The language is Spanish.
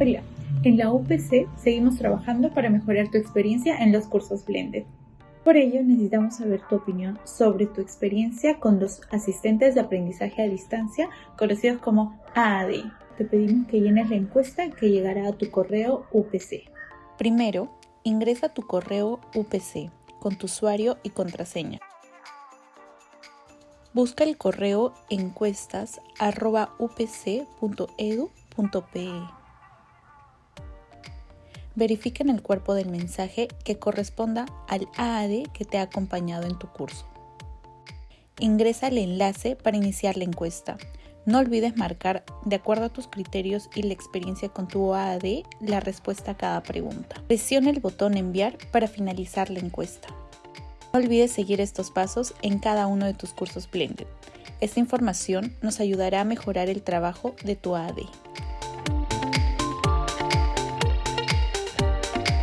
En la UPC seguimos trabajando para mejorar tu experiencia en los cursos Blended. Por ello, necesitamos saber tu opinión sobre tu experiencia con los asistentes de aprendizaje a distancia, conocidos como AAD. Te pedimos que llenes la encuesta que llegará a tu correo UPC. Primero, ingresa tu correo UPC con tu usuario y contraseña. Busca el correo encuestas.upc.edu.pe. Verifica en el cuerpo del mensaje que corresponda al AAD que te ha acompañado en tu curso. Ingresa el enlace para iniciar la encuesta. No olvides marcar, de acuerdo a tus criterios y la experiencia con tu AAD, la respuesta a cada pregunta. Presiona el botón enviar para finalizar la encuesta. No olvides seguir estos pasos en cada uno de tus cursos Blended. Esta información nos ayudará a mejorar el trabajo de tu AD.